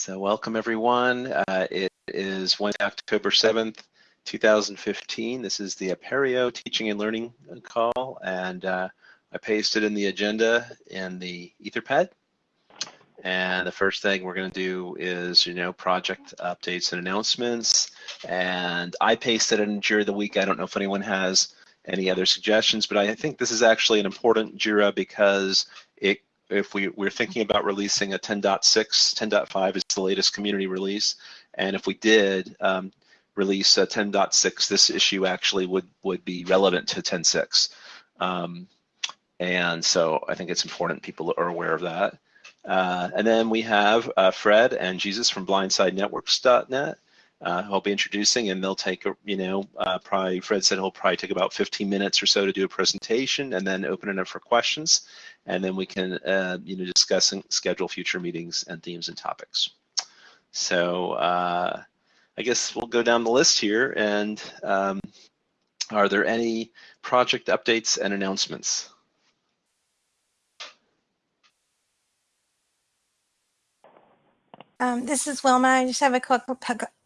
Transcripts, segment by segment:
So welcome everyone. Uh, it is Wednesday, October 7th, 2015. This is the Apereo Teaching and Learning call, and uh, I pasted in the agenda in the Etherpad. And the first thing we're going to do is, you know, project updates and announcements. And I pasted in Jira the week. I don't know if anyone has any other suggestions, but I think this is actually an important Jira because it if we, we're thinking about releasing a 10.6, 10.5 is the latest community release, and if we did um, release a 10.6, this issue actually would, would be relevant to 10.6. Um, and so I think it's important people are aware of that. Uh, and then we have uh, Fred and Jesus from blindsidenetworks.net uh, I'll be introducing, and they'll take, you know, uh, probably Fred said he'll probably take about 15 minutes or so to do a presentation, and then open it up for questions, and then we can, uh, you know, discuss and schedule future meetings and themes and topics. So uh, I guess we'll go down the list here, and um, are there any project updates and announcements? Um, this is Wilma. I just have a quick,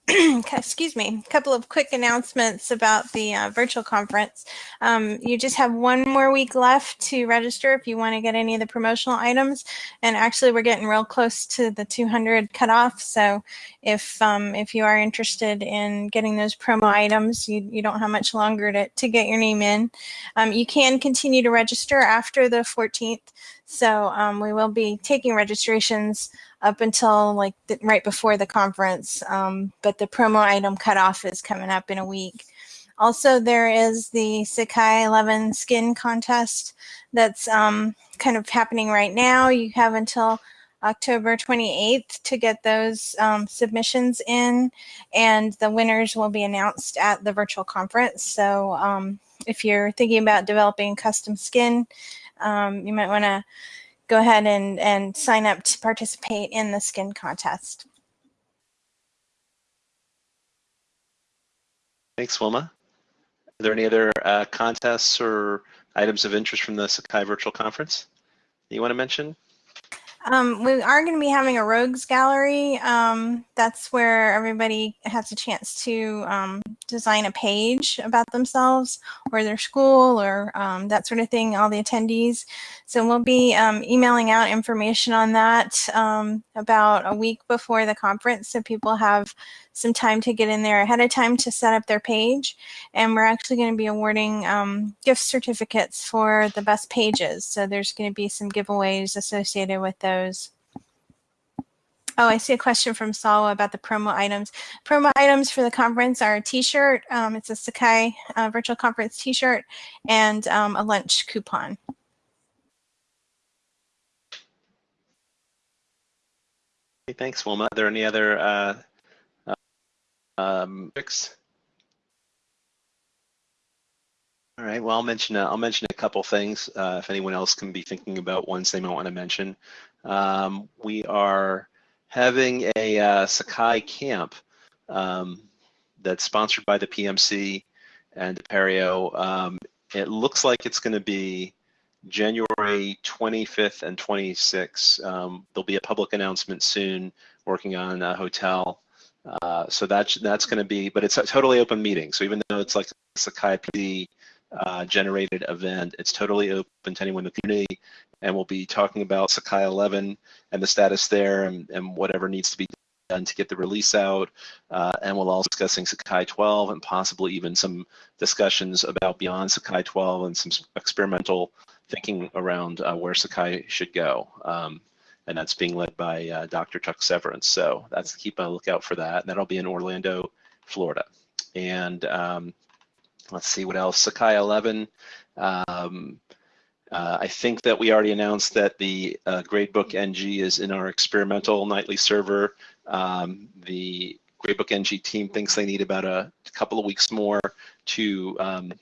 excuse me, a couple of quick announcements about the uh, virtual conference. Um, you just have one more week left to register if you want to get any of the promotional items. And actually, we're getting real close to the 200 cutoff. So if um, if you are interested in getting those promo items, you, you don't have much longer to, to get your name in. Um, you can continue to register after the 14th. So um, we will be taking registrations up until like the, right before the conference. Um, but the promo item cutoff is coming up in a week. Also, there is the Sakai 11 skin contest that's um, kind of happening right now. You have until October 28th to get those um, submissions in, and the winners will be announced at the virtual conference. So um, if you're thinking about developing custom skin, um, you might want to go ahead and, and sign up to participate in the skin contest. Thanks, Wilma. Are there any other uh, contests or items of interest from the Sakai Virtual Conference that you want to mention? Um, we are going to be having a rogues gallery. Um, that's where everybody has a chance to um, design a page about themselves or their school or um, that sort of thing, all the attendees. So we'll be um, emailing out information on that um, about a week before the conference so people have some time to get in there ahead of time to set up their page. And we're actually going to be awarding um, gift certificates for the best pages. So there's going to be some giveaways associated with those. Oh, I see a question from Sawa about the promo items. Promo items for the conference are a t-shirt. Um, it's a Sakai uh, virtual conference t-shirt and um, a lunch coupon. thanks, Wilma. Are there any other uh, um, all right. Well, I'll mention a, I'll mention a couple things uh, if anyone else can be thinking about ones they might want to mention. Um, we are having a uh, Sakai camp um, that's sponsored by the PMC and Apereo. Um, it looks like it's going to be January 25th and 26th. Um, there'll be a public announcement soon working on a hotel uh, so that's that's going to be, but it's a totally open meeting. So even though it's like a Sakai PD uh, generated event, it's totally open to anyone in the community, and we'll be talking about Sakai 11 and the status there, and, and whatever needs to be done to get the release out. Uh, and we'll also discussing Sakai 12 and possibly even some discussions about beyond Sakai 12 and some experimental thinking around uh, where Sakai should go. Um, and that's being led by uh, Dr. Chuck Severance. So that's keep a lookout for that. And that'll be in Orlando, Florida. And um, let's see what else. Sakai 11. Um, uh, I think that we already announced that the uh, Gradebook NG is in our experimental nightly server. Um, the Gradebook NG team thinks they need about a couple of weeks more to um,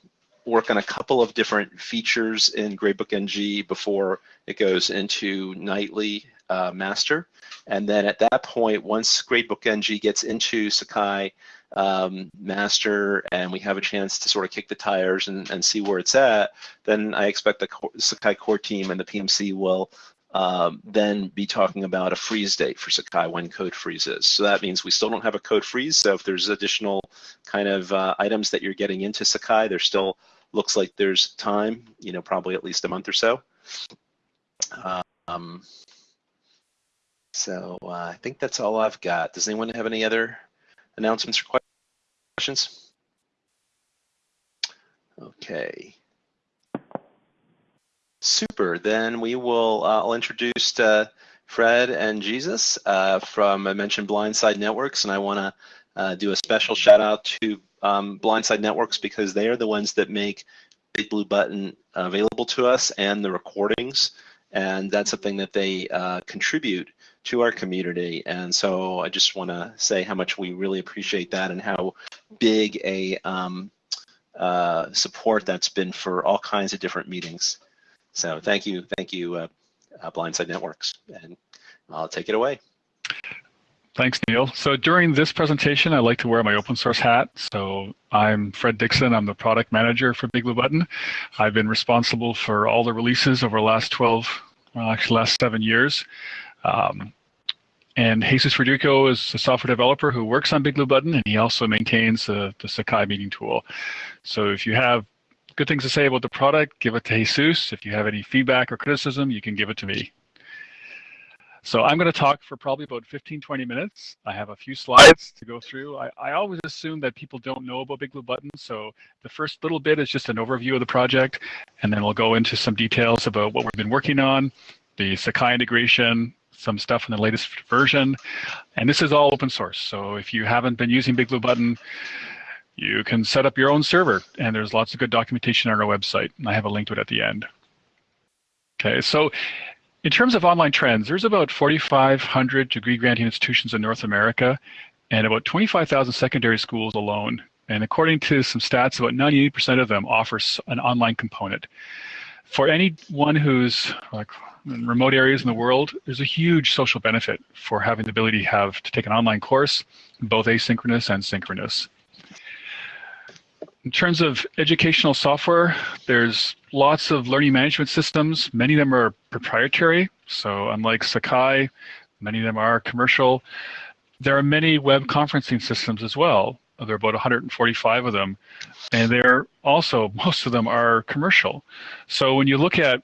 work on a couple of different features in Gradebook NG before it goes into nightly uh, master. And then at that point, once Gradebook NG gets into Sakai um, master and we have a chance to sort of kick the tires and, and see where it's at, then I expect the Sakai core team and the PMC will um, then be talking about a freeze date for Sakai when code freezes. So that means we still don't have a code freeze. So if there's additional kind of uh, items that you're getting into Sakai, there still looks like there's time, you know, probably at least a month or so. Um, so uh, I think that's all I've got. Does anyone have any other announcements or questions? Okay. Super. Then we will. Uh, I'll introduce uh, Fred and Jesus uh, from I mentioned Blindside Networks, and I want to uh, do a special shout out to um, Blindside Networks because they are the ones that make Big Blue Button available to us and the recordings, and that's something that they uh, contribute to our community. And so I just want to say how much we really appreciate that and how big a um, uh, support that's been for all kinds of different meetings. So thank you, thank you, uh, uh, Blindside Networks, and I'll take it away. Thanks, Neil. So during this presentation, I like to wear my open source hat. So I'm Fred Dixon. I'm the product manager for Big Blue Button. I've been responsible for all the releases over the last 12, well, actually last seven years. Um, and Jesus Verdugo is a software developer who works on Big Blue Button, and he also maintains the, the Sakai meeting tool. So if you have good things to say about the product, give it to Jesus. If you have any feedback or criticism, you can give it to me. So I'm going to talk for probably about 15, 20 minutes. I have a few slides to go through. I, I always assume that people don't know about Big Blue Button. So the first little bit is just an overview of the project, and then we'll go into some details about what we've been working on, the Sakai integration, some stuff in the latest version. And this is all open source. So if you haven't been using Big Blue Button, you can set up your own server, and there's lots of good documentation on our website. And I have a link to it at the end. Okay, so in terms of online trends, there's about 4,500 degree granting institutions in North America and about 25,000 secondary schools alone. And according to some stats, about 98% of them offer an online component. For anyone who's like in remote areas in the world, there's a huge social benefit for having the ability to have to take an online course, both asynchronous and synchronous. In terms of educational software, there's lots of learning management systems. Many of them are proprietary. So unlike Sakai, many of them are commercial. There are many web conferencing systems as well. There are about 145 of them. And they're also, most of them are commercial. So when you look at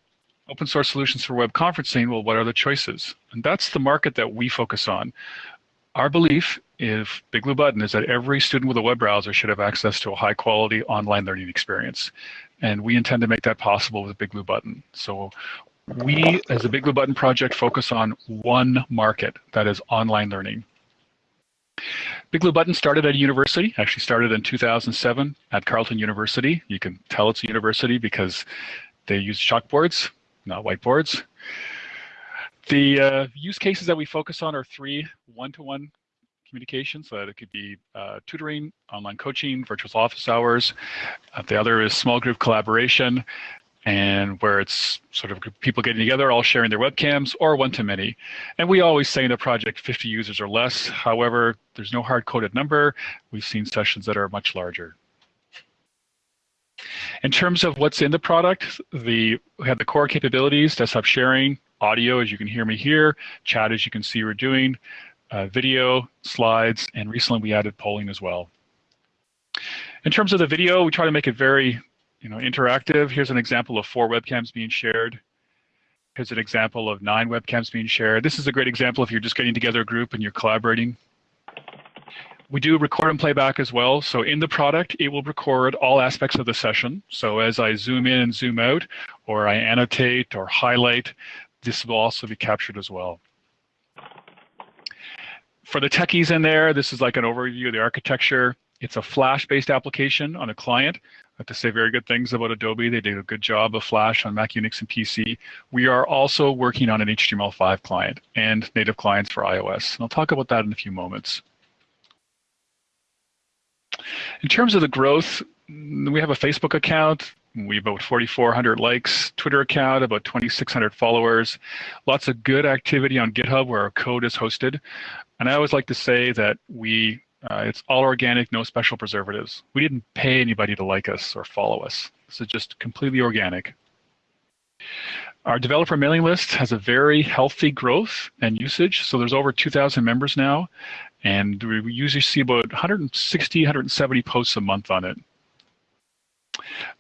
open source solutions for web conferencing, well, what are the choices? And that's the market that we focus on. Our belief if Big Blue Button is that every student with a web browser should have access to a high quality online learning experience. And we intend to make that possible with Big Blue Button. So we, as a Big Blue Button project, focus on one market, that is online learning. Big Blue Button started at a university, actually started in 2007 at Carleton University. You can tell it's a university because they use chalkboards, not whiteboards. The uh, use cases that we focus on are three one-to-one -one communication. So that it could be uh, tutoring, online coaching, virtual office hours. Uh, the other is small group collaboration, and where it's sort of people getting together, all sharing their webcams, or one-to-many. And we always say in the project 50 users or less. However, there's no hard-coded number. We've seen sessions that are much larger. In terms of what's in the product, the, we have the core capabilities, desktop sharing, audio, as you can hear me here, chat, as you can see we're doing, uh, video, slides, and recently we added polling as well. In terms of the video, we try to make it very you know, interactive. Here's an example of four webcams being shared. Here's an example of nine webcams being shared. This is a great example if you're just getting together a group and you're collaborating. We do record and playback as well. So in the product, it will record all aspects of the session. So as I zoom in and zoom out, or I annotate or highlight, this will also be captured as well for the techies in there, this is like an overview of the architecture. It's a Flash-based application on a client. I have to say very good things about Adobe. They did a good job of Flash on Mac, Unix, and PC. We are also working on an HTML5 client and native clients for iOS. And I'll talk about that in a few moments. In terms of the growth, we have a Facebook account. We have about 4,400 likes, Twitter account, about 2,600 followers. Lots of good activity on GitHub where our code is hosted. And I always like to say that we, uh, it's all organic, no special preservatives. We didn't pay anybody to like us or follow us. This is just completely organic. Our developer mailing list has a very healthy growth and usage. So there's over 2,000 members now, and we usually see about 160, 170 posts a month on it.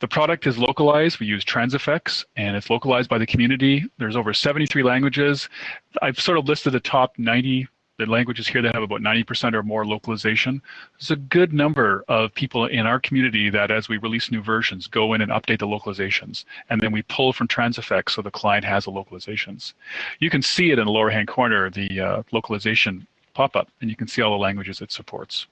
The product is localized. We use Transifex, and it's localized by the community. There's over 73 languages. I've sort of listed the top 90 the languages here that have about 90% or more localization. There's a good number of people in our community that as we release new versions, go in and update the localizations. And then we pull from Transifex so the client has the localizations. You can see it in the lower hand corner, the uh, localization pop-up, and you can see all the languages it supports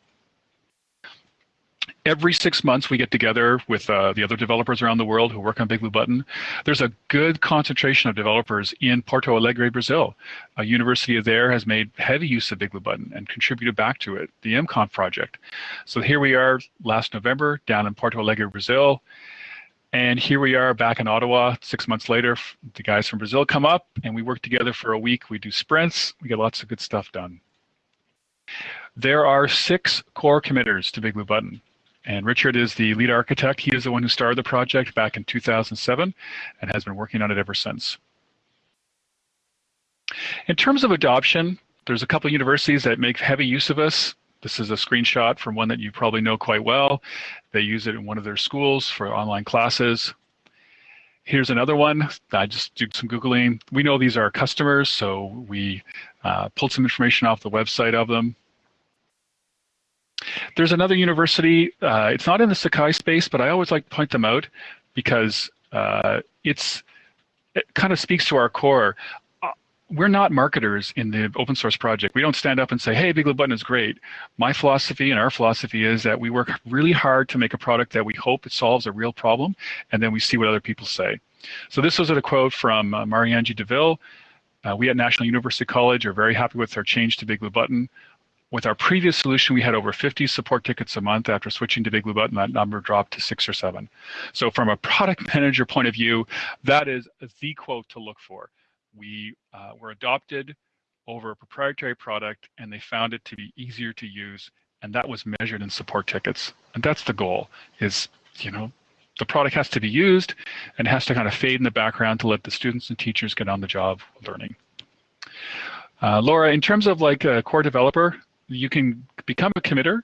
every six months we get together with uh, the other developers around the world who work on Big Blue Button. There's a good concentration of developers in Porto Alegre, Brazil. A university there has made heavy use of Big Blue Button and contributed back to it, the MConf project. So here we are last November down in Porto Alegre, Brazil. And here we are back in Ottawa six months later. The guys from Brazil come up and we work together for a week. We do sprints. We get lots of good stuff done. There are six core committers to Big Blue Button. And Richard is the lead architect. He is the one who started the project back in 2007 and has been working on it ever since. In terms of adoption, there's a couple of universities that make heavy use of us. This is a screenshot from one that you probably know quite well. They use it in one of their schools for online classes. Here's another one. I just did some Googling. We know these are customers, so we uh, pulled some information off the website of them. There's another university. Uh, it's not in the Sakai space, but I always like to point them out because uh, it's it kind of speaks to our core. Uh, we're not marketers in the open source project. We don't stand up and say, hey, Big Blue Button is great. My philosophy and our philosophy is that we work really hard to make a product that we hope it solves a real problem, and then we see what other people say. So this was a quote from uh, DeVille. Uh, we at National University College are very happy with our change to Big Blue Button. With our previous solution, we had over 50 support tickets a month. After switching to Big Blue Button, that number dropped to six or seven. So from a product manager point of view, that is the quote to look for. We uh, were adopted over a proprietary product and they found it to be easier to use and that was measured in support tickets. And that's the goal is, you know, the product has to be used and has to kind of fade in the background to let the students and teachers get on the job learning. Uh, Laura, in terms of like a core developer, you can become a committer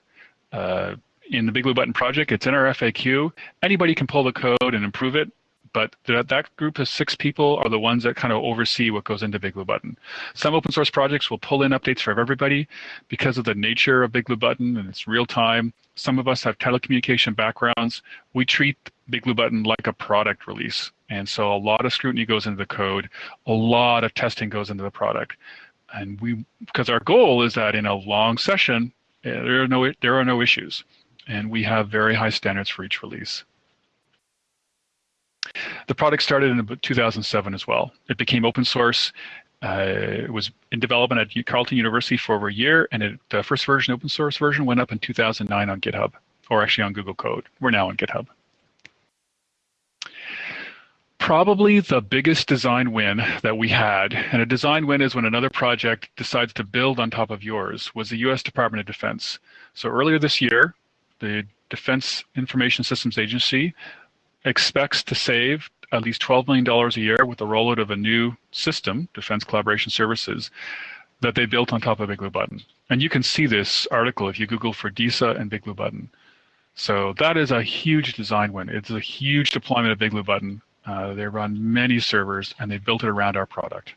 uh, in the Big Blue Button project. It's in our FAQ. Anybody can pull the code and improve it, but that, that group of six people are the ones that kind of oversee what goes into Big Blue Button. Some open source projects will pull in updates for everybody because of the nature of Big Blue Button and it's real time. Some of us have telecommunication backgrounds. We treat Big Blue Button like a product release. And so a lot of scrutiny goes into the code, a lot of testing goes into the product and we because our goal is that in a long session uh, there are no there are no issues. And we have very high standards for each release. The product started in 2007 as well. It became open source. Uh, it was in development at Carleton University for over a year, and it, the first version, open source version, went up in 2009 on GitHub, or actually on Google Code. We're now on GitHub probably the biggest design win that we had, and a design win is when another project decides to build on top of yours, was the US Department of Defense. So earlier this year, the Defense Information Systems Agency expects to save at least $12 million a year with the rollout of a new system, Defense Collaboration Services, that they built on top of Big Blue Button. And you can see this article if you Google for DISA and Big Blue Button. So that is a huge design win. It's a huge deployment of Big Blue Button uh, they run many servers and they built it around our product.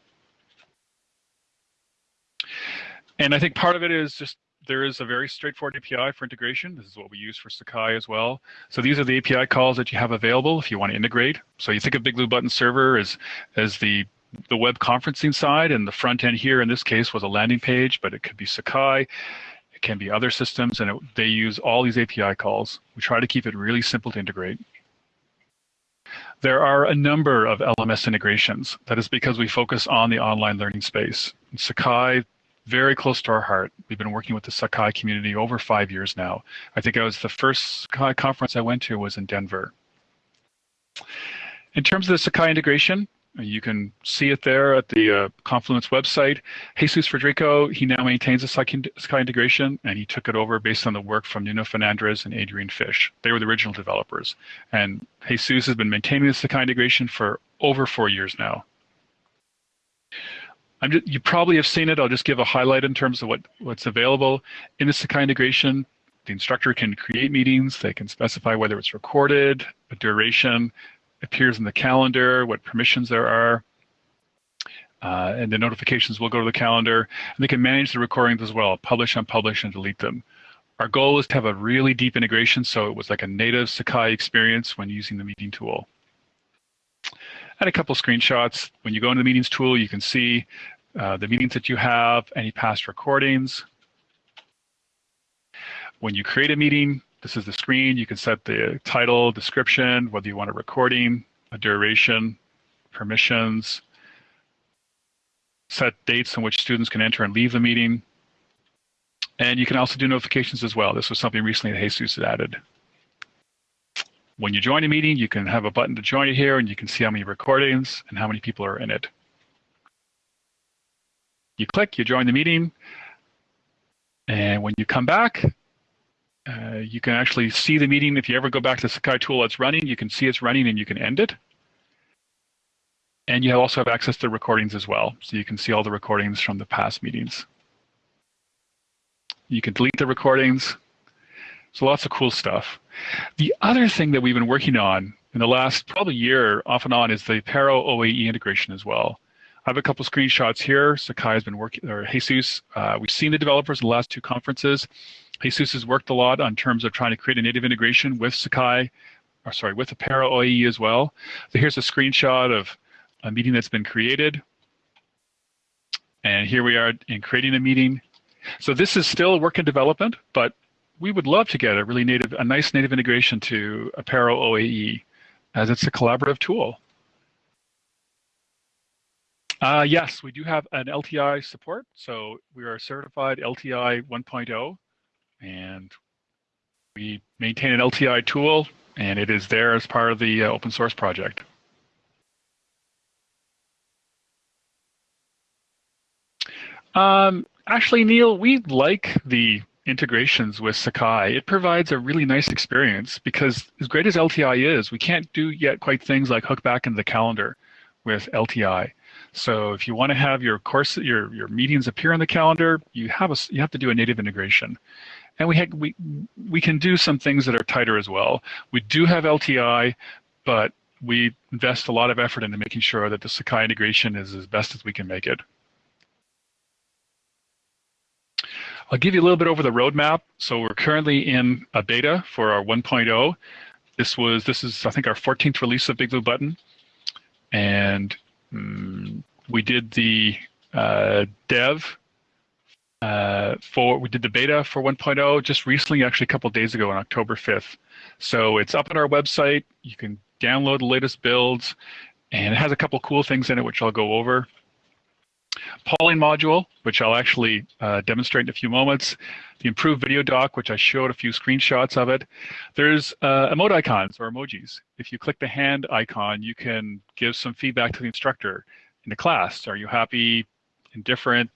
And I think part of it is just there is a very straightforward API for integration. This is what we use for Sakai as well. So these are the API calls that you have available if you want to integrate. So you think of Big Blue Button Server as, as the, the web conferencing side, and the front end here in this case was a landing page, but it could be Sakai. It can be other systems, and it, they use all these API calls. We try to keep it really simple to integrate. There are a number of LMS integrations. That is because we focus on the online learning space. Sakai, very close to our heart. We've been working with the Sakai community over five years now. I think I was the first Sakai conference I went to was in Denver. In terms of the Sakai integration, you can see it there at the uh, Confluence website. Jesus Federico, he now maintains the Sakai integration, and he took it over based on the work from Nuno Fernandes and Adrian Fish. They were the original developers. And Jesus has been maintaining the Sakai integration for over four years now. just, you probably have seen it. I'll just give a highlight in terms of what, what's available. In the Sakai integration, the instructor can create meetings. They can specify whether it's recorded, a duration, appears in the calendar, what permissions there are. Uh, and the notifications will go to the calendar. And they can manage the recordings as well, publish, unpublish, and delete them. Our goal is to have a really deep integration so it was like a native Sakai experience when using the meeting tool. And a couple screenshots. When you go into the meetings tool, you can see uh, the meetings that you have, any past recordings. When you create a meeting, this is the screen. You can set the title, description, whether you want a recording, a duration, permissions, set dates in which students can enter and leave the meeting. And you can also do notifications as well. This was something recently that Jesus added. When you join a meeting, you can have a button to join it here, and you can see how many recordings and how many people are in it. You click, you join the meeting, and when you come back, uh, you can actually see the meeting. If you ever go back to the Sakai tool that's running, you can see it's running and you can end it. And you also have access to recordings as well. So you can see all the recordings from the past meetings. You can delete the recordings. So lots of cool stuff. The other thing that we've been working on in the last probably year off and on is the Apereo OAE integration as well. I have a couple screenshots here. Sakai has been working, or Jesus, uh, we've seen the developers in the last two conferences. Jesus has worked a lot on terms of trying to create a native integration with Sakai, or sorry, with Apereo OAE as well. So here's a screenshot of a meeting that's been created. And here we are in creating a meeting. So this is still work in development, but we would love to get a really native, a nice native integration to Apereo OAE as it's a collaborative tool. Uh, yes, we do have an LTI support. So we are certified LTI 1.0 and we maintain an LTI tool and it is there as part of the uh, open source project. Um, actually, Neil, we like the integrations with Sakai. It provides a really nice experience because as great as LTI is, we can't do yet quite things like hook back into the calendar with LTI. So if you want to have your course, your your meetings appear on the calendar, you have a you have to do a native integration, and we we we can do some things that are tighter as well. We do have LTI, but we invest a lot of effort into making sure that the Sakai integration is as best as we can make it. I'll give you a little bit over the roadmap. So we're currently in a beta for our 1.0. This was this is I think our 14th release of Big Blue Button, and um, we did the uh, dev uh, for we did the beta for 1.0 just recently, actually a couple days ago on October 5th. So it's up on our website. You can download the latest builds, and it has a couple cool things in it which I'll go over. Polling module, which I'll actually uh, demonstrate in a few moments. The improved video dock, which I showed a few screenshots of it. There's uh, emote icons or emojis. If you click the hand icon, you can give some feedback to the instructor in the class. Are you happy, indifferent,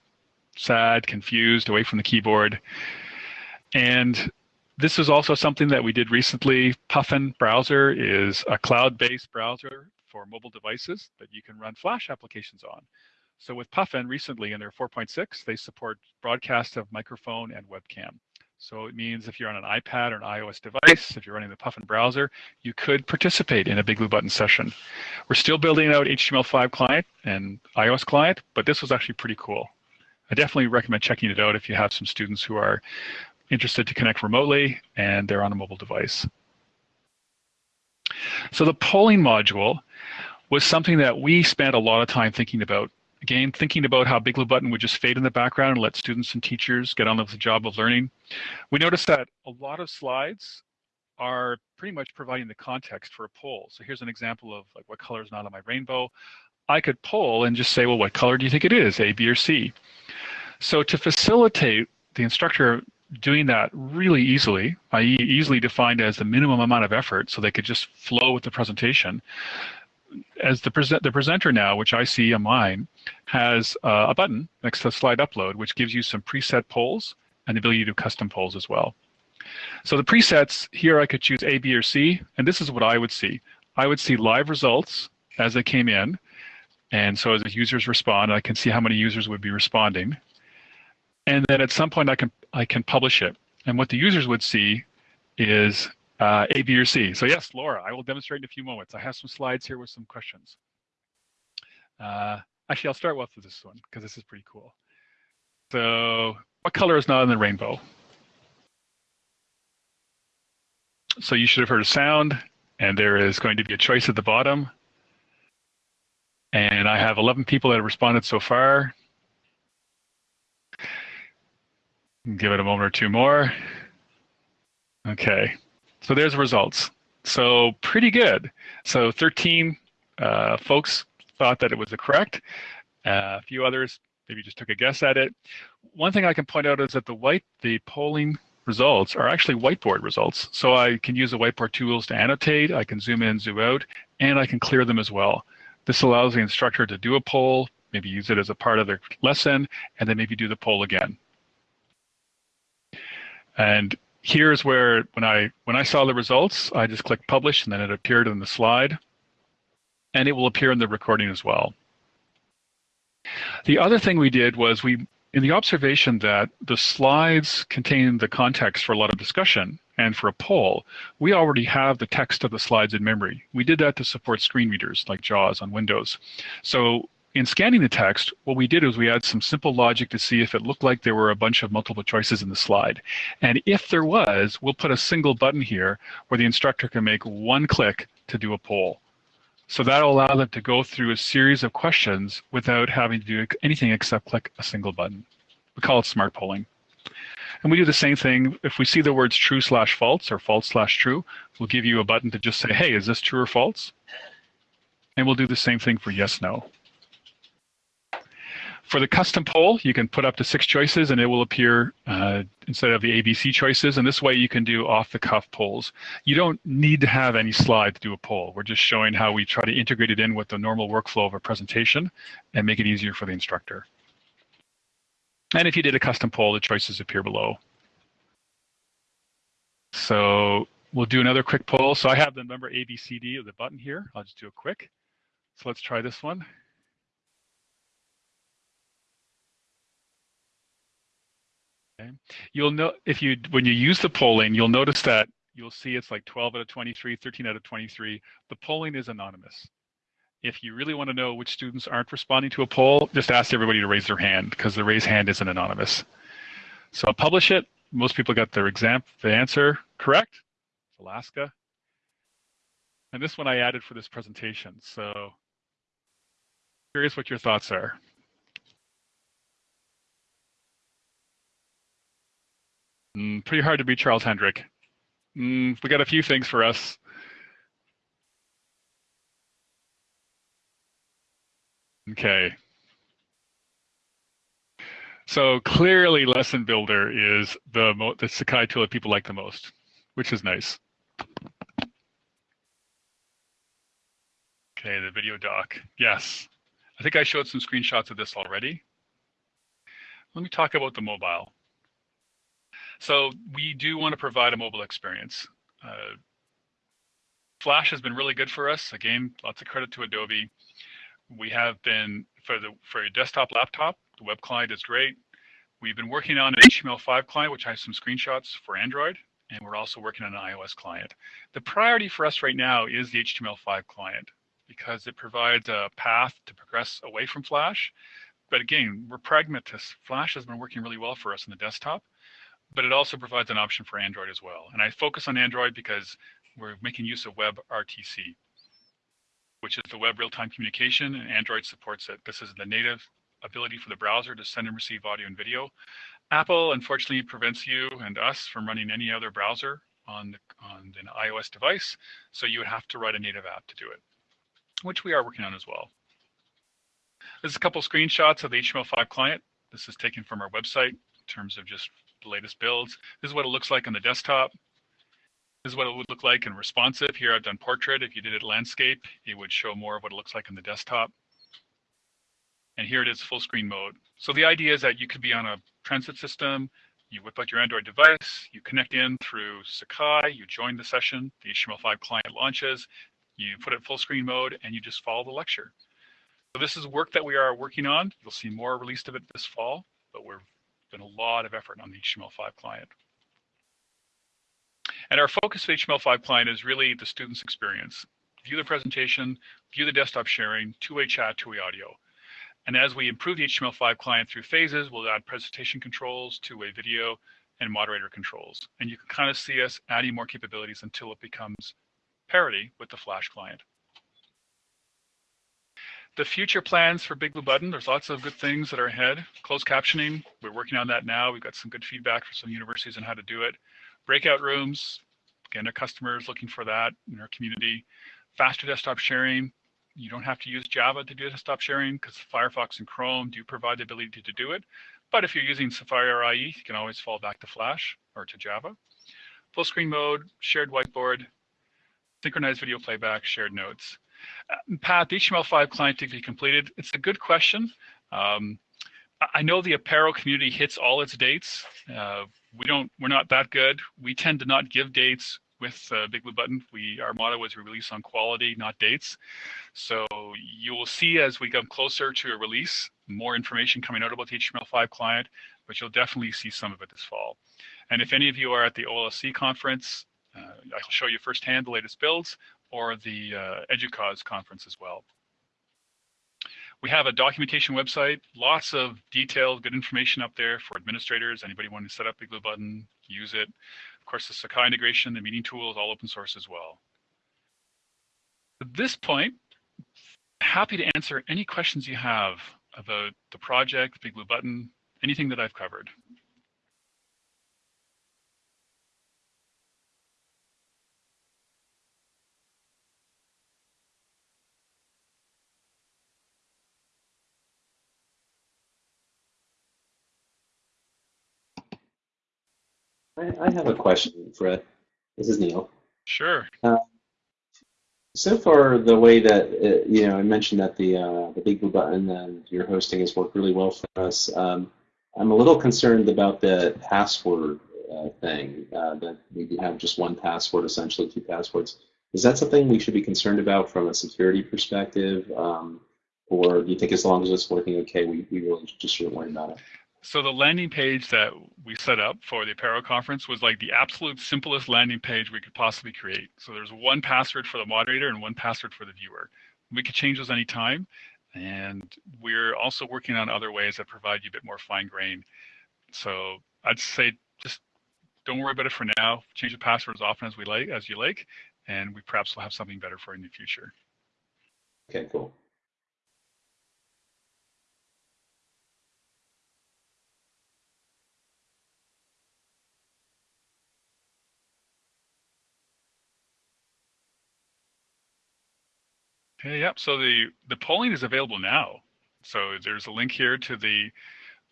sad, confused, away from the keyboard? And this is also something that we did recently. Puffin browser is a cloud-based browser for mobile devices that you can run Flash applications on. So with Puffin recently in their 4.6, they support broadcast of microphone and webcam. So it means if you're on an iPad or an iOS device, if you're running the Puffin browser, you could participate in a Big Blue Button session. We're still building out HTML5 client and iOS client, but this was actually pretty cool. I definitely recommend checking it out if you have some students who are interested to connect remotely and they're on a mobile device. So the polling module was something that we spent a lot of time thinking about Again, thinking about how Big Blue Button would just fade in the background and let students and teachers get on with the job of learning. We noticed that a lot of slides are pretty much providing the context for a poll. So here's an example of like what color is not on my rainbow. I could poll and just say, well, what color do you think it is, A, B, or C? So to facilitate the instructor doing that really easily, i.e. easily defined as the minimum amount of effort so they could just flow with the presentation, as the, present, the presenter now, which I see on mine, has uh, a button next to slide upload, which gives you some preset polls and the ability to do custom polls as well. So the presets, here I could choose A, B, or C, and this is what I would see. I would see live results as they came in, And so as the users respond, I can see how many users would be responding. And then at some point I can I can publish it. And what the users would see is uh, A, B, or C. So yes, Laura, I will demonstrate in a few moments. I have some slides here with some questions. Uh, actually, I'll start with this one because this is pretty cool. So what color is not in the rainbow? So you should have heard a sound, and there is going to be a choice at the bottom. And I have 11 people that have responded so far. Give it a moment or two more. Okay, so there's the results. So pretty good. So 13 uh, folks thought that it was the correct. Uh, a few others maybe just took a guess at it. One thing I can point out is that the white, the polling results are actually whiteboard results. So I can use the whiteboard tools to annotate, I can zoom in, zoom out, and I can clear them as well. This allows the instructor to do a poll, maybe use it as a part of their lesson, and then maybe do the poll again. And here's where when I when I saw the results, I just clicked publish and then it appeared in the slide. And it will appear in the recording as well. The other thing we did was we in the observation that the slides contain the context for a lot of discussion and for a poll, we already have the text of the slides in memory. We did that to support screen readers like JAWS on Windows. So in scanning the text, what we did is we had some simple logic to see if it looked like there were a bunch of multiple choices in the slide. And if there was, we'll put a single button here where the instructor can make one click to do a poll. So that'll allow them to go through a series of questions without having to do anything except click a single button. We call it smart polling. And we do the same thing. If we see the words true slash false or false slash true, we'll give you a button to just say, hey, is this true or false? And we'll do the same thing for yes, no. For the custom poll, you can put up to six choices and it will appear uh, instead of the ABC choices. And this way you can do off the cuff polls. You don't need to have any slide to do a poll. We're just showing how we try to integrate it in with the normal workflow of a presentation and make it easier for the instructor. And if you did a custom poll, the choices appear below. So we'll do another quick poll. So I have the number ABCD of the button here. I'll just do a quick. So let's try this one. Okay. You'll know if you when you use the polling, you'll notice that you'll see it's like 12 out of 23, 13 out of 23. The polling is anonymous. If you really want to know which students aren't responding to a poll, just ask everybody to raise their hand because the raise hand isn't anonymous. So I'll publish it. Most people got their exam, the answer correct. It's Alaska. And this one I added for this presentation. So curious what your thoughts are. Mm, pretty hard to beat Charles Hedrick. Mm, we got a few things for us. Okay. So clearly Lesson Builder is the, the Sakai tool that people like the most, which is nice. Okay, the video dock. Yes. I think I showed some screenshots of this already. Let me talk about the mobile. So we do want to provide a mobile experience. Uh, Flash has been really good for us. Again, lots of credit to Adobe. We have been for the for a desktop laptop. The web client is great. We've been working on an HTML5 client, which has some screenshots for Android, and we're also working on an iOS client. The priority for us right now is the HTML5 client because it provides a path to progress away from Flash. But again, we're pragmatists. Flash has been working really well for us in the desktop but it also provides an option for Android as well. And I focus on Android because we're making use of WebRTC, which is the web real-time communication, and Android supports it. This is the native ability for the browser to send and receive audio and video. Apple, unfortunately, prevents you and us from running any other browser on, the, on an iOS device, so you would have to write a native app to do it, which we are working on as well. There's a couple screenshots of the HTML5 client. This is taken from our website in terms of just the latest builds. This is what it looks like on the desktop. This is what it would look like in responsive. Here I've done portrait. If you did it landscape, it would show more of what it looks like on the desktop. And here it is full screen mode. So the idea is that you could be on a transit system, you whip out your Android device, you connect in through Sakai, you join the session, the HTML5 client launches, you put it full screen mode, and you just follow the lecture. So this is work that we are working on. You'll see more released of it this fall, but we're done a lot of effort on the HTML5 client. And our focus of HTML5 client is really the student's experience. View the presentation, view the desktop sharing, two-way chat, two-way audio. And as we improve the HTML5 client through phases, we'll add presentation controls, two-way video, and moderator controls. And you can kind of see us adding more capabilities until it becomes parity with the Flash client. The future plans for Big Blue Button, there's lots of good things that are ahead. Closed captioning, we're working on that now. We've got some good feedback from some universities on how to do it. Breakout rooms, again, our customers looking for that in our community. Faster desktop sharing, you don't have to use Java to do desktop sharing because Firefox and Chrome do provide the ability to do it. But if you're using Safari or IE, you can always fall back to Flash or to Java. Full screen mode, shared whiteboard, synchronized video playback, shared notes. Uh, Pat, the HTML5 client to be completed. It's a good question. Um, I know the Apereo community hits all its dates. Uh, we don't. We're not that good. We tend to not give dates with uh, Big Blue Button. We our motto is release on quality, not dates. So you will see as we come closer to a release, more information coming out about the HTML5 client, but you'll definitely see some of it this fall. And if any of you are at the OLSC conference, uh, I'll show you firsthand the latest builds or the uh, EDUCAUSE conference as well. We have a documentation website, lots of detailed, good information up there for administrators, anybody wanting to set up Blue Button, use it. Of course, the Sakai integration, the meeting tool is all open source as well. At this point, happy to answer any questions you have about the project, Big Blue Button, anything that I've covered. I, I have a question, Fred. This is Neil. Sure. Uh, so far, the way that uh, you know, I mentioned that the uh, the Big Blue Button and your hosting has worked really well for us. Um, I'm a little concerned about the password uh, thing. Uh, that we have just one password, essentially two passwords. Is that something we should be concerned about from a security perspective, um, or do you think as long as it's working okay, we, we really just shouldn't worry about it? So the landing page that we set up for the Apereo conference was like the absolute simplest landing page we could possibly create. So there's one password for the moderator and one password for the viewer. We could change those anytime. And we're also working on other ways that provide you a bit more fine grain. So I'd say just don't worry about it for now. Change the password as often as we like, as you like, and we perhaps will have something better for you in the future. Okay, cool. Okay, yep. So the, the polling is available now. So there's a link here to the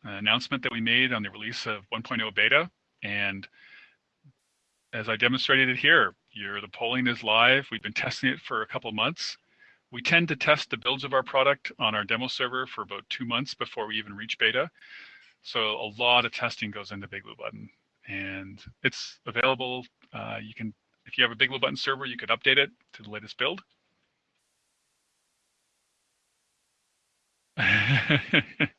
uh, announcement that we made on the release of 1.0 beta. And as I demonstrated it here, the polling is live. We've been testing it for a couple months. We tend to test the builds of our product on our demo server for about two months before we even reach beta. So a lot of testing goes into Big Blue Button. And it's available. Uh, you can, if you have a Big Blue Button server, you could update it to the latest build.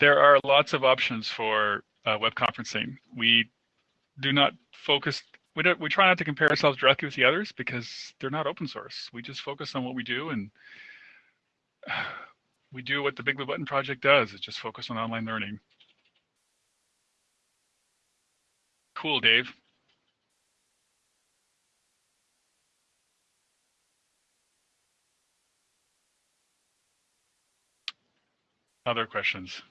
there are lots of options for uh, web conferencing. We do not focus. We don't. We try not to compare ourselves directly with the others because they're not open source. We just focus on what we do, and we do what the Big Blue Button project does. Is just focus on online learning. Cool, Dave. Other questions?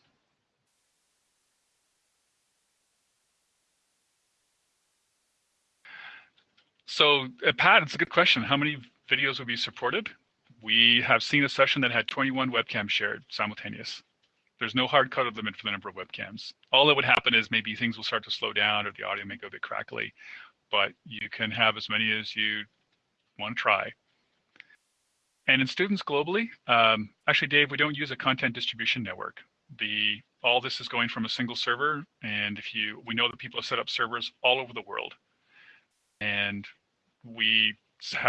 So uh, Pat, it's a good question. How many videos will be supported? We have seen a session that had 21 webcams shared simultaneous. There's no hard of limit for the number of webcams. All that would happen is maybe things will start to slow down or the audio may go a bit crackly, but you can have as many as you want to try. And in students globally, um, actually, Dave, we don't use a content distribution network. The all this is going from a single server, and if you, we know that people have set up servers all over the world, and we,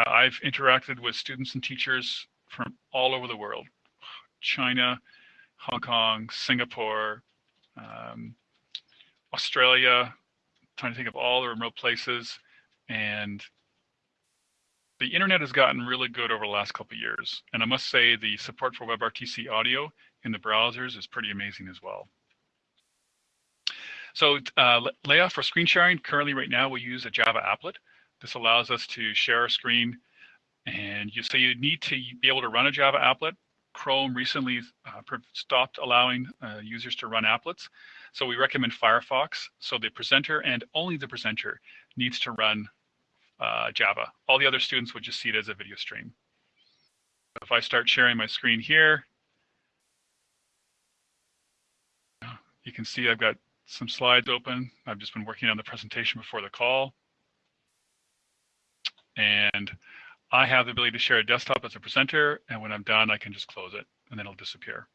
I've interacted with students and teachers from all over the world China, Hong Kong, Singapore, um, Australia, trying to think of all the remote places. And the internet has gotten really good over the last couple of years. And I must say the support for WebRTC audio in the browsers is pretty amazing as well. So uh, Leah, for screen sharing, currently right now we use a Java applet. This allows us to share our screen and you so you need to be able to run a Java applet. Chrome recently uh, stopped allowing uh, users to run applets. So we recommend Firefox. So the presenter and only the presenter needs to run uh, Java. All the other students would just see it as a video stream. If I start sharing my screen here, you can see I've got some slides open. I've just been working on the presentation before the call. And I have the ability to share a desktop as a presenter, and when I'm done, I can just close it, and then it'll disappear.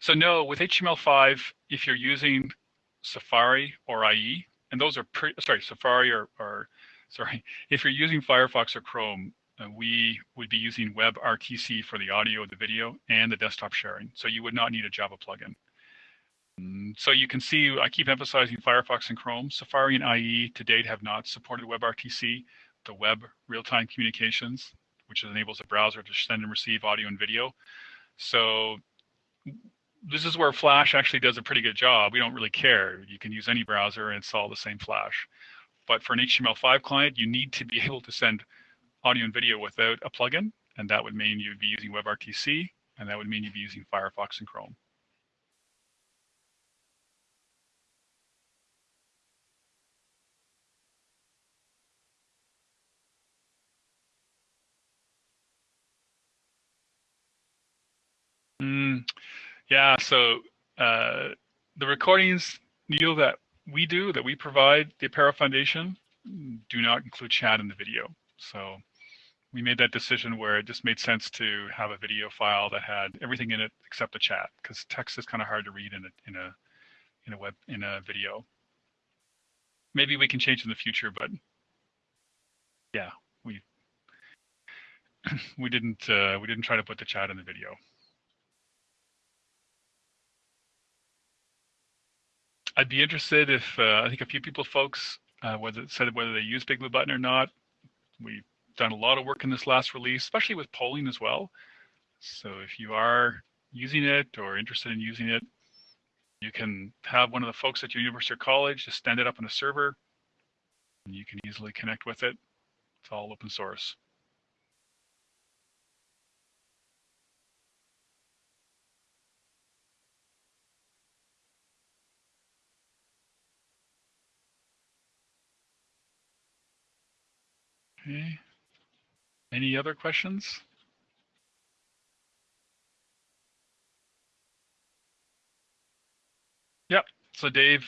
So no, with HTML5, if you're using Safari or IE, and those are pretty, sorry, Safari or, or sorry, if you're using Firefox or Chrome, uh, we would be using WebRTC for the audio, the video, and the desktop sharing. So you would not need a Java plugin. Mm, so you can see, I keep emphasizing Firefox and Chrome. Safari and IE to date have not supported WebRTC, the web real-time communications, which enables a browser to send and receive audio and video. So this is where Flash actually does a pretty good job. We don't really care. You can use any browser and install the same Flash. But for an HTML5 client, you need to be able to send audio and video without a plugin, and that would mean you'd be using WebRTC, and that would mean you'd be using Firefox and Chrome. Mm, yeah, so uh, the recordings, Neil, that we do, that we provide, the Apereo Foundation, do not include chat in the video. So we made that decision where it just made sense to have a video file that had everything in it except the chat, because text is kind of hard to read in a in a in a web in a video. Maybe we can change in the future, but yeah, we we didn't uh, we didn't try to put the chat in the video. I'd be interested if uh, I think a few people, folks, uh, whether said whether they use Big Blue Button or not. We've done a lot of work in this last release, especially with polling as well. So if you are using it or interested in using it, you can have one of the folks at your university or college just stand it up on a server, and you can easily connect with it. It's all open source. Okay. Any other questions? Yep. So Dave,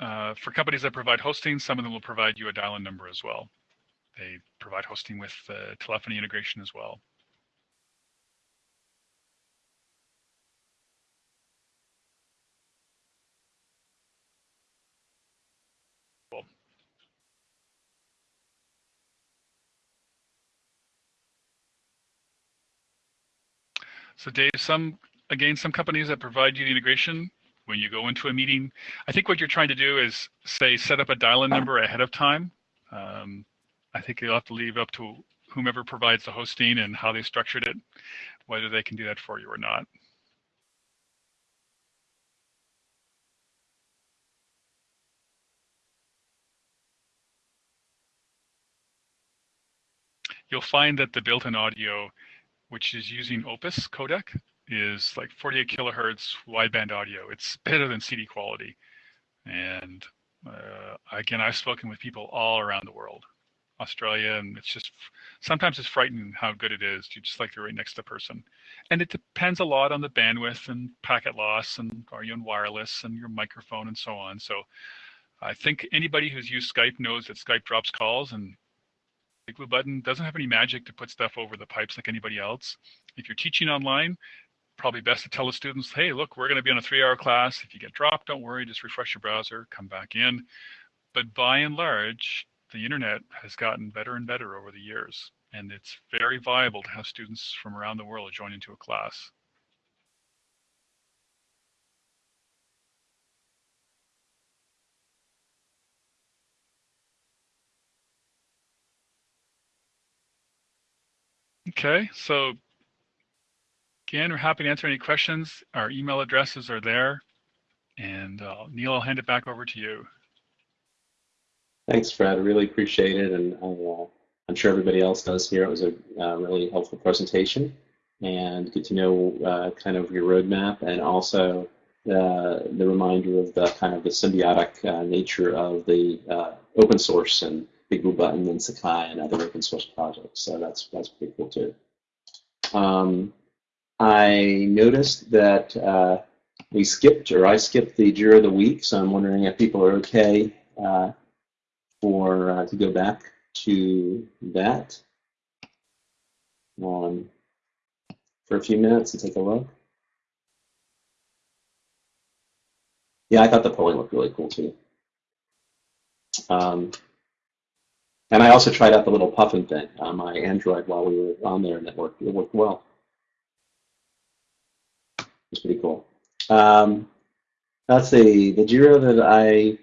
uh, for companies that provide hosting, some of them will provide you a dial-in number as well. They provide hosting with uh, telephony integration as well. So Dave, some again, some companies that provide you the integration when you go into a meeting, I think what you're trying to do is say set up a dial-in number ahead of time. Um, I think you'll have to leave up to whomever provides the hosting and how they structured it, whether they can do that for you or not. You'll find that the built-in audio which is using Opus codec, is like 48 kilohertz wideband audio. It's better than CD quality. And uh, again, I've spoken with people all around the world, Australia, and it's just sometimes it's frightening how good it is. You just like you're right next to the person. And it depends a lot on the bandwidth and packet loss and are you on wireless and your microphone and so on. So I think anybody who's used Skype knows that Skype drops calls and Blue Button doesn't have any magic to put stuff over the pipes like anybody else. If you're teaching online, probably best to tell the students, hey, look, we're going to be on a three hour class. If you get dropped, don't worry, just refresh your browser, come back in. But by and large, the internet has gotten better and better over the years. and it's very viable to have students from around the world join into a class. Okay, so again, we're happy to answer any questions. Our email addresses are there. And uh, Neil, I'll hand it back over to you. Thanks, Fred. I really appreciate it. And uh, I'm sure everybody else does here. It was a uh, really helpful presentation and good to know uh, kind of your roadmap and also the, the reminder of the kind of the symbiotic uh, nature of the uh, open source and Big Blue Button and Sakai and other open source projects. So that's that's pretty cool too. Um, I noticed that uh, we skipped, or I skipped the Jira of the week, so I'm wondering if people are okay uh, for uh, to go back to that um, for a few minutes and take a look. Yeah, I thought the polling looked really cool too. Um, and I also tried out the little puffin thing on my Android while we were on there, and it worked. It worked well. It's pretty cool. Um, let's see. The Jira that I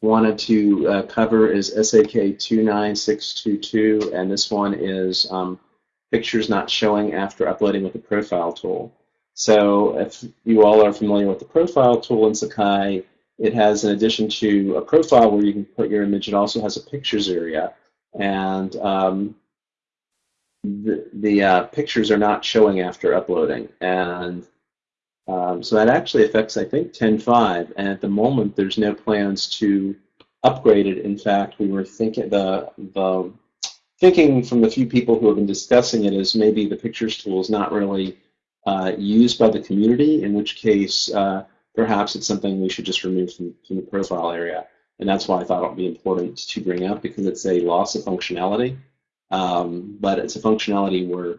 wanted to uh, cover is SAK 29622, and this one is um, pictures not showing after uploading with the profile tool. So if you all are familiar with the profile tool in Sakai, it has, in addition to a profile where you can put your image, it also has a pictures area. And um, the, the uh, pictures are not showing after uploading. And um, so that actually affects, I think, 10.5. And at the moment, there's no plans to upgrade it. In fact, we were thinking the, the thinking from the few people who have been discussing it is maybe the pictures tool is not really uh, used by the community, in which case uh, perhaps it's something we should just remove from, from the profile area. And that's why I thought it would be important to bring up because it's a loss of functionality. Um, but it's a functionality we're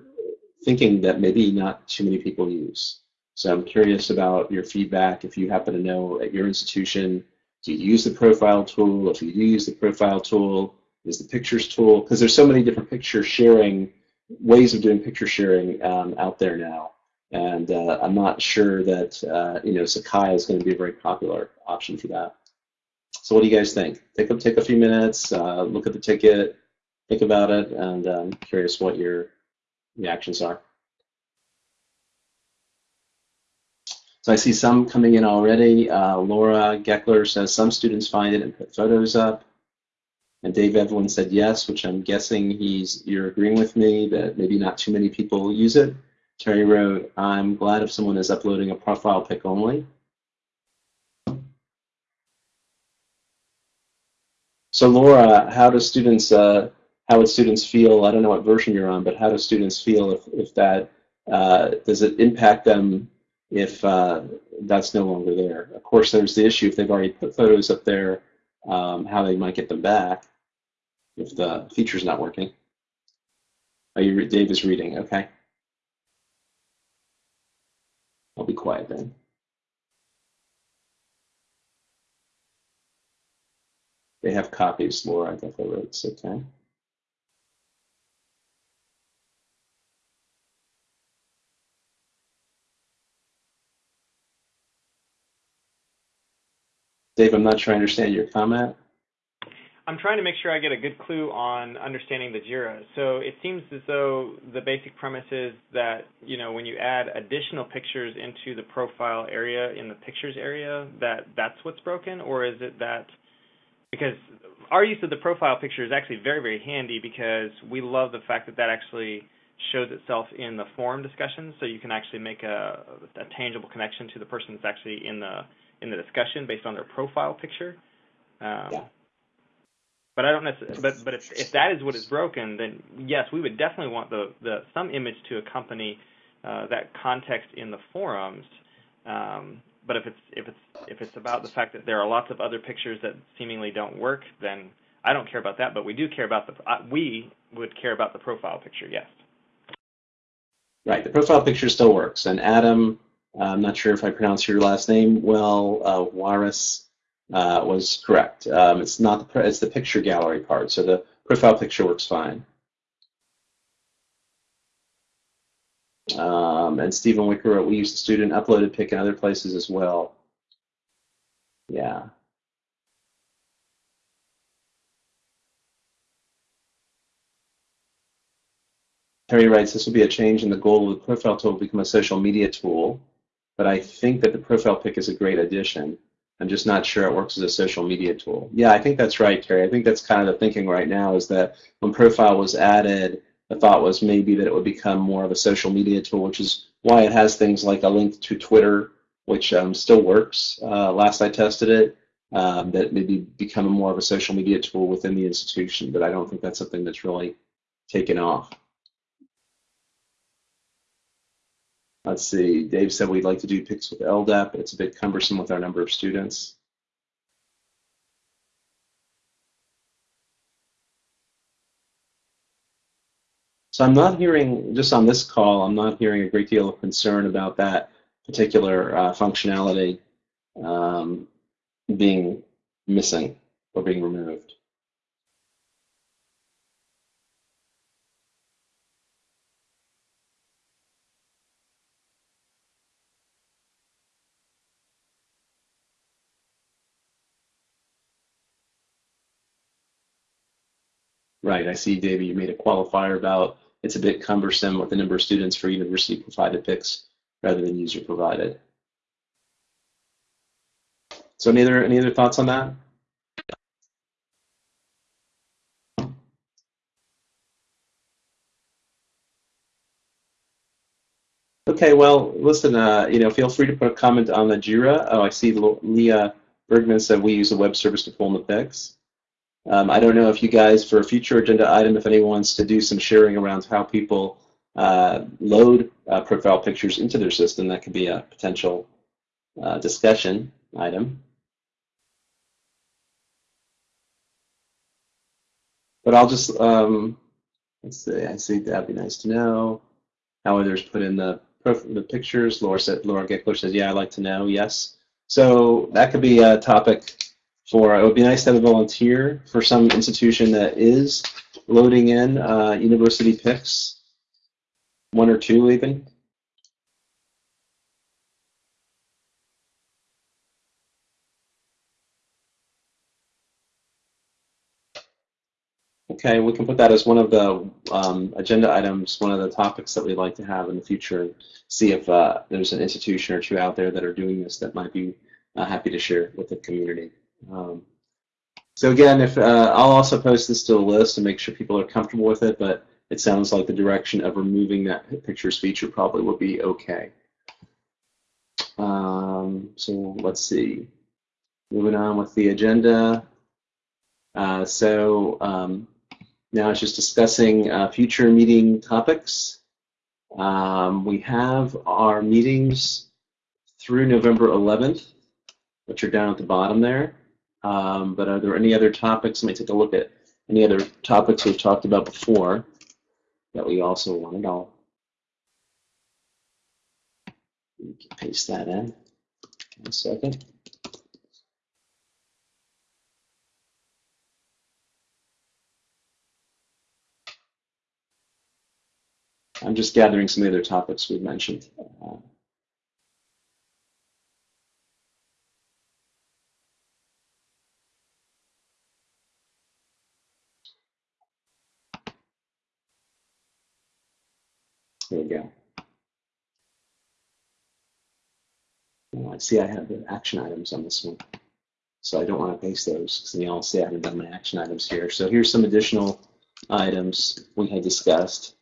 thinking that maybe not too many people use. So I'm curious about your feedback. If you happen to know at your institution, do you use the profile tool? If you do use the profile tool, is the pictures tool? Because there's so many different picture sharing ways of doing picture sharing um, out there now. And uh, I'm not sure that uh, you know Sakai is going to be a very popular option for that. So what do you guys think? Take a take a few minutes, uh, look at the ticket, think about it, and I'm um, curious what your reactions are. So I see some coming in already. Uh, Laura Geckler says some students find it and put photos up. And Dave Evelyn said yes, which I'm guessing he's you're agreeing with me that maybe not too many people use it. Terry wrote, I'm glad if someone is uploading a profile pic only. So Laura, how do students, uh, how would students feel, I don't know what version you're on, but how do students feel if, if that, uh, does it impact them if uh, that's no longer there? Of course, there's the issue if they've already put photos up there, um, how they might get them back if the feature's not working. Oh, you, Dave is reading, okay. I'll be quiet then. They have copies, Laura, I think I wrote, okay. Dave, I'm not sure I understand your comment. I'm trying to make sure I get a good clue on understanding the JIRA. So it seems as though the basic premise is that, you know, when you add additional pictures into the profile area in the pictures area, that that's what's broken, or is it that because our use of the profile picture is actually very, very handy because we love the fact that that actually shows itself in the forum discussions, so you can actually make a, a tangible connection to the person that's actually in the in the discussion based on their profile picture. Um, yeah. But I don't necessarily. But but if if that is what is broken, then yes, we would definitely want the the some image to accompany uh, that context in the forums. Um, but if it's if it's if it's about the fact that there are lots of other pictures that seemingly don't work, then I don't care about that. But we do care about the uh, we would care about the profile picture. Yes. Right. The profile picture still works. And Adam, I'm not sure if I pronounced your last name well. Uh, Waris uh, was correct. Um, it's not the it's the picture gallery part, so the profile picture works fine. Um, and Stephen Wicker wrote, we use the student uploaded pic in other places as well. Yeah. Terry writes, this will be a change in the goal of the profile tool to become a social media tool, but I think that the profile pic is a great addition. I'm just not sure it works as a social media tool. Yeah, I think that's right, Terry. I think that's kind of the thinking right now is that when profile was added, the thought was maybe that it would become more of a social media tool, which is why it has things like a link to Twitter, which um, still works. Uh, last I tested it, um, that maybe become more of a social media tool within the institution, but I don't think that's something that's really taken off. Let's see, Dave said we'd like to do picks with LDAP. It's a bit cumbersome with our number of students. So I'm not hearing, just on this call, I'm not hearing a great deal of concern about that particular uh, functionality um, being missing or being removed. Right, I see, David, you made a qualifier about it's a bit cumbersome with the number of students for university provided picks rather than user provided. So any other, any other thoughts on that? Okay, well, listen, uh, you know, feel free to put a comment on the JIRA. Oh, I see Leah Bergman said we use a web service to pull in the pics. Um, I don't know if you guys, for a future agenda item, if anyone wants to do some sharing around how people uh, load uh, profile pictures into their system, that could be a potential uh, discussion item. But I'll just, um, let's see, I see that'd be nice to know. How others put in the, the pictures. Laura said, Laura Geckler says, yeah, I'd like to know, yes. So that could be a topic for, it would be nice to have a volunteer for some institution that is loading in uh, university picks, one or two even. Okay, we can put that as one of the um, agenda items, one of the topics that we'd like to have in the future, and see if uh, there's an institution or two out there that are doing this that might be uh, happy to share with the community. Um, so again, if uh, I'll also post this to a list and make sure people are comfortable with it, but it sounds like the direction of removing that pictures feature probably will be okay. Um, so let's see. Moving on with the agenda. Uh, so um, now it's just discussing uh, future meeting topics. Um, we have our meetings through November 11th, which are down at the bottom there. Um, but are there any other topics? Let me take a look at any other topics we've talked about before that we also wanted. I'll paste that in. One second. I'm just gathering some of the other topics we've mentioned. Uh, There we go. Well, I see I have the action items on this one. So I don't want to paste those because then you'll see I haven't done my action items here. So here's some additional items we had discussed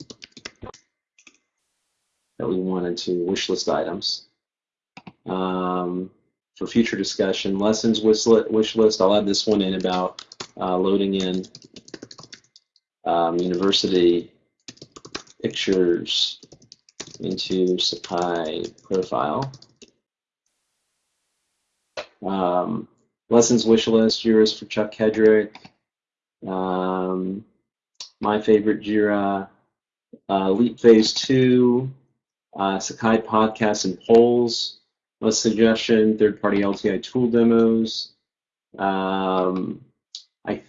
that we wanted to wish list items. Um, for future discussion, lessons wish list, I'll add this one in about uh, loading in um, university pictures into Sakai profile. Um, lessons wish list, Jira's for Chuck Hedrick. Um, my favorite Jira, uh, Leap Phase 2, uh, Sakai podcasts and polls, list suggestion, third-party LTI tool demos. Um, I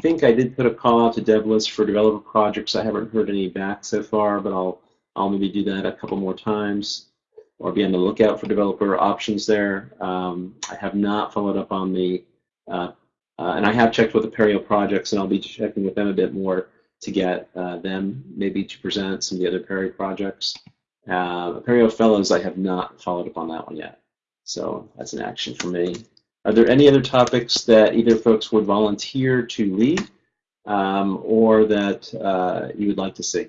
think I did put a call out to DevList for developer projects. I haven't heard any back so far, but I'll I'll maybe do that a couple more times or be on the lookout for developer options there. Um, I have not followed up on the, uh, uh, and I have checked with the Apereo projects, and I'll be checking with them a bit more to get uh, them maybe to present some of the other Apereo projects. Uh, Apereo Fellows, I have not followed up on that one yet. So that's an action for me. Are there any other topics that either folks would volunteer to lead um, or that uh, you would like to see?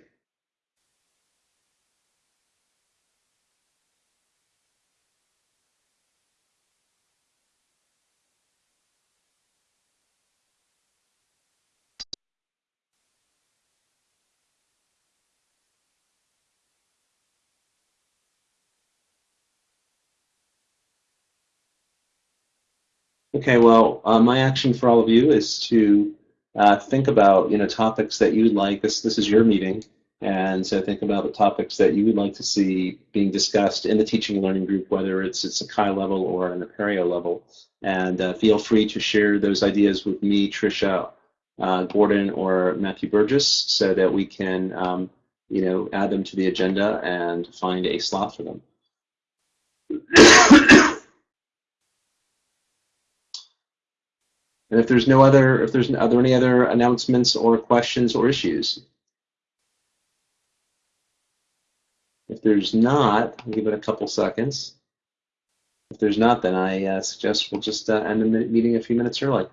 Okay, well, uh, my action for all of you is to uh, think about, you know, topics that you would like. This this is your meeting, and so think about the topics that you would like to see being discussed in the teaching and learning group, whether it's at Sakai level or an Apereo level. And uh, feel free to share those ideas with me, Trisha, uh, Gordon, or Matthew Burgess, so that we can, um, you know, add them to the agenda and find a slot for them. And if there's no other, if there's, are there any other announcements or questions or issues? If there's not, I'll give it a couple seconds. If there's not, then I uh, suggest we'll just uh, end the meeting a few minutes early.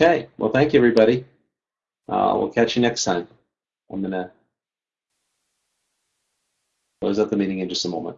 Okay, well, thank you, everybody. Uh, we'll catch you next time. I'm going to close out the meeting in just a moment.